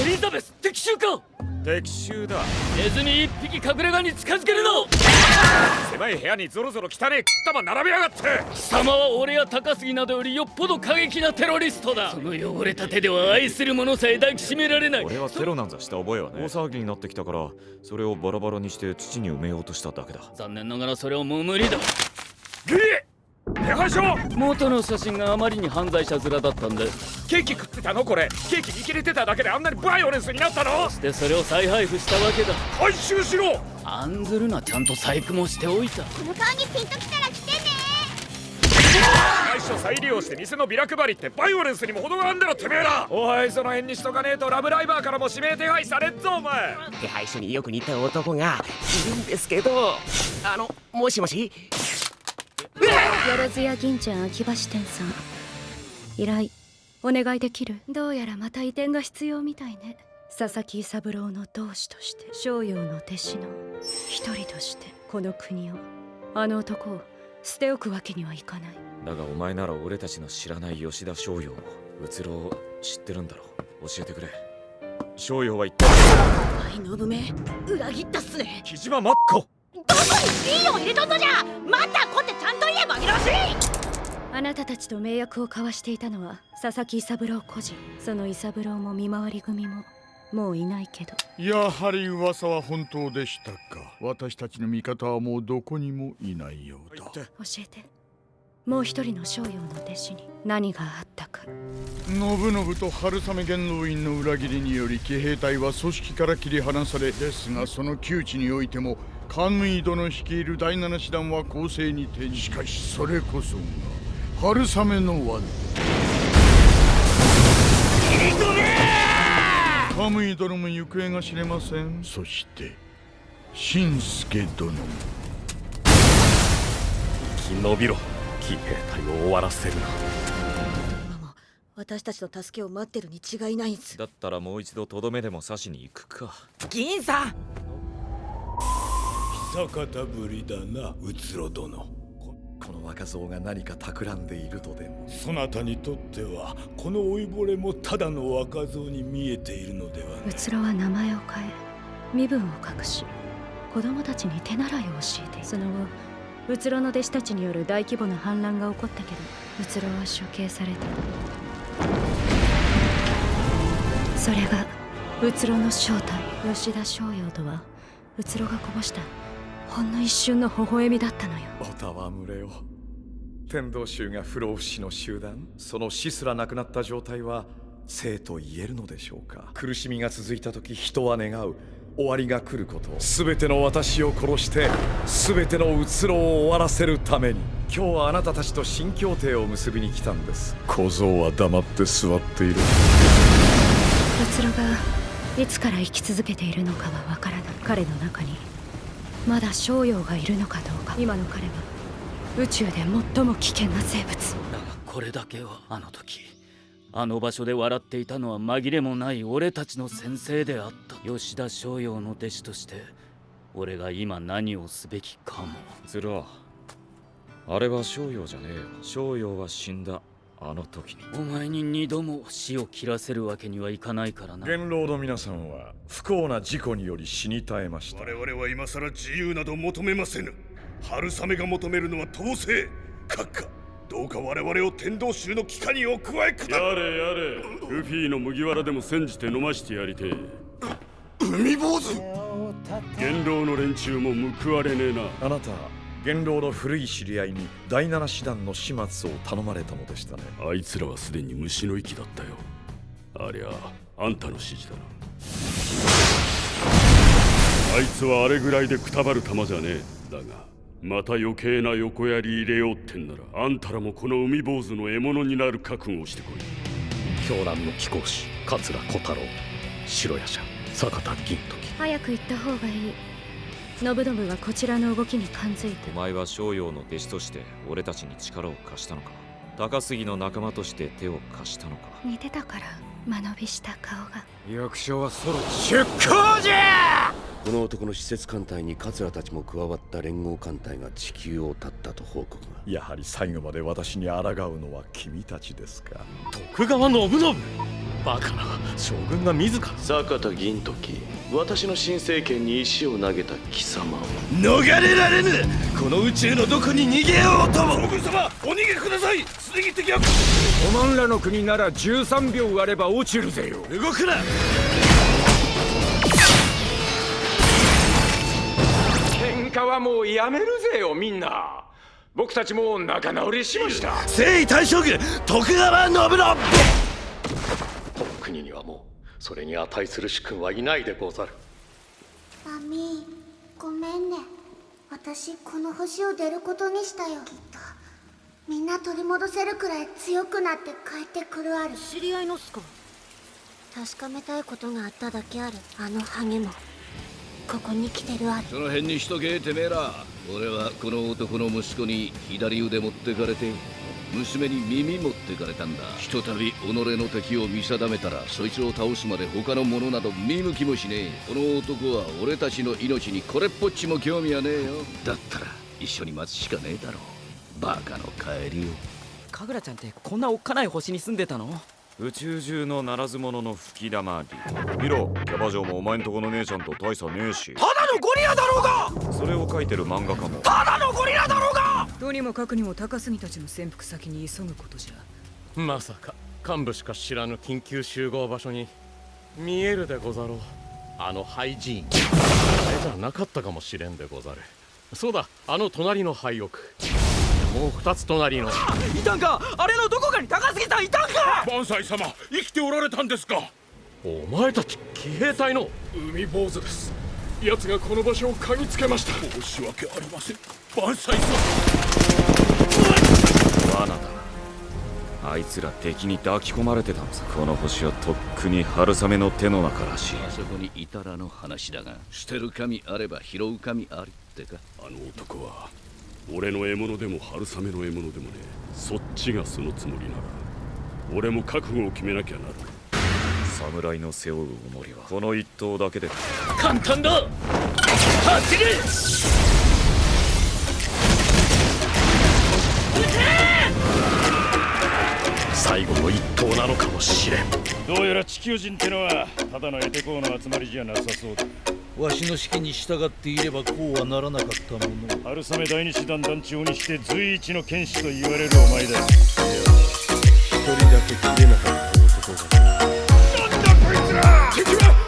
エリザベス敵襲か？敵襲だ。ネズミ一匹隠れ家に近づけるの！狭い部屋にゾロゾロ汚ねえ玉並びやがって。貴様は俺や高杉などよりよっぽど過激なテロリストだ。その汚れた手では愛する者さえ抱きしめられない。俺はテロなんざした覚えはね大騒ぎになってきたからそれをバラバラにして土に埋めようとしただけだ。残念ながらそれはもう無理だ。ギリ手配書！元の写真があまりに犯罪者面だったんでケーキ食ってたのこれ。ケーキ見切れてただけであんなにバイオレンスになったの？でそれを再配布したわけだ。回収しろ！案ずるなちゃんと細工もしておいた。この顔にピンときたら来てね。会社再利用して店のビラ配りってバイオレンスにも程があんだろてめえら！おいその辺にしとかねえとラブライバーからも指名手配されっぞお前。手配書によく似た男がいるんですけど。あのもしもし？万屋銀ちゃん秋葉支店さん。依頼お願いできる？どうやらまた移転が必要みたいね。佐々木三郎の同志として商陽の弟子の一人としてこの国をあの男を捨て置くわけにはいかない。だがお前なら俺たちの知らない吉田翔陽をうつろを知ってるんだろう。教えてくれ。翔陽は一体？はい信め裏切ったっすね木島真っ子。どこにピーを入れとんのじゃ！またこってちゃんと言えば紛らわしいあなたたちと盟約を交わしていたのは佐々木伊三郎個人その伊三郎も見回り組ももういないけど。やはり噂は本当でしたか。私たちの味方はもうどこにもいないようだ。教えて。もう一人の商陽の弟子に何があったか。信々と春雨元老院の裏切りにより騎兵隊は組織から切り離されですがその窮地においてもカムイ殿率いる第七師団は攻勢に転じしかしそれこそが春雨の輪カムイ殿も行方が知れませんそして新助殿も生き延びろ騎兵隊を終わらせるな。今も私たちの助けを待ってるに違いないんす。だったらもう一度とどめでも刺しに行くか。銀さん！久方ぶりだなうつろ殿この若造が何か企んでいるとでも？そなたにとってはこの老いぼれもただの若造に見えているのではうつろは名前を変え身分を隠し子供たちに手習いを教えてその後うつろの弟子たちによる大規模な反乱が起こったけどうつろは処刑された。それがうつろの正体吉田松陽とはうつろがこぼしたほんの一瞬の微笑みだったのよ。おたわむれよ天道衆が不老不死の集団。その死すらなくなった状態は生と言えるのでしょうか。苦しみが続いた時人は願う。終わりが来ること全ての私を殺して全てのうつろを終わらせるために。今日はあなたたちと新協定を結びに来たんです。小僧は黙って座っている。うつろがいつから生き続けているのかはわからない。彼の中にまだ商陽がいるのかどうか。今の彼は宇宙で最も危険な生物。だがこれだけはあの時あの場所で笑っていたのは紛れもない俺たちの先生であった。吉田翔陽の弟子として俺が今何をすべきかも。ズラあれは翔陽じゃねえよ。翔陽は死んだあの時に。お前に二度も死を切らせるわけにはいかないからな。元老の皆さんは不幸な事故により死に絶えました。我々は今さら自由など求めませぬ。春雨が求めるのは統制閣下。どうか我々を天道衆の機関にお加えくだ。やれやれ。ルフィの麦わらでも煎じて飲ましてやりてえ。海坊主。元老の連中も報われねえな。あなた元老の古い知り合いに第七師団の始末を頼まれたのでしたね。あいつらはすでに虫の息だったよ。ありゃあんたの指示だな。あいつはあれぐらいでくたばる玉じゃねえ。だがまた余計な横やり入れようってんならあんたらもこの海坊主の獲物になる覚悟をしてこい。狂乱の貴公子桂小太郎白夜叉坂田銀時。早く行った方がいい信信はこちらの動きに感づいて。お前は翔陽の弟子として俺たちに力を貸したのか。高杉の仲間として手を貸したのか。似てたから間延びした顔が。役所はそろ出航じゃ！この男の施設艦隊に桂たちも加わった連合艦隊が地球を立ったと報告が。やはり最後まで私に抗うのは君たちですか。徳川信信バカな将軍が自ら。坂田銀時私の新政権に石を投げた貴様を。逃れられぬ！この宇宙のどこに逃げようとも。将軍様お逃げください！すでに敵はおまんらの国なら13秒あれば落ちるぜよ。動くな！喧嘩はもうやめるぜよみんな。僕たちも仲直りしました。征夷大将軍徳川信信この国にはもうそれに値する主君はいないでござる。マミーごめんね。私この星を出ることにしたよ。きっとみんな取り戻せるくらい強くなって帰ってくるある。知り合いのっすか？確かめたいことがあっただけある。あのハゲも。ここに来てるある。その辺にしとけてめえら俺はこの男の息子に左腕持ってかれて娘に耳持ってかれたんだ。ひとたび己の敵を見定めたらそいつを倒すまで他の者など見向きもしねえ。この男は俺たちの命にこれっぽっちも興味はねえよ。だったら一緒に待つしかねえだろバカの帰りを。神楽ちゃんってこんなおっかない星に住んでたの？宇宙中のならず者の吹き玉り見ろキャバ嬢もお前んとこの姉ちゃんと大差ねえし。ただのゴリラだろうが！それを書いてる漫画家も。ただのゴリラだろうが！とにもかくにも高杉たちの潜伏先に急ぐことじゃ。まさか幹部しか知らぬ緊急集合場所に見えるでござろう。あの廃寺院。あれじゃなかったかもしれんでござる。そうだあの隣の廃屋。もう二つ隣の。いたんか！あれのどこかに高杉さんいたんか！万歳様生きておられたんですか？お前たち騎兵隊の。海坊主です奴がこの場所を嗅ぎつけました。申し訳ありません。万歳様。罠だ。あいつら敵に抱き込まれてたんですこの星はとっくに春雨の手の中らしい。あそこにいたらの話だが。捨てる神あれば拾う神ありってか。あの男は俺の獲物でも春雨の獲物でもねそっちがそのつもりなら。俺も覚悟を決めなきゃな。る侍の背負う重りはこの一頭だけで。簡単だ!走れ!最後の一頭なのかもしれん。どうやら地球人ってのはただのエテコーの集まりじゃなさそうだ。わしの指揮に従っていればこうはならなかったもの。春雨第二師団団長にして随一の剣士と言われるお前だ。いや一人だけ切れなかった男がつら敵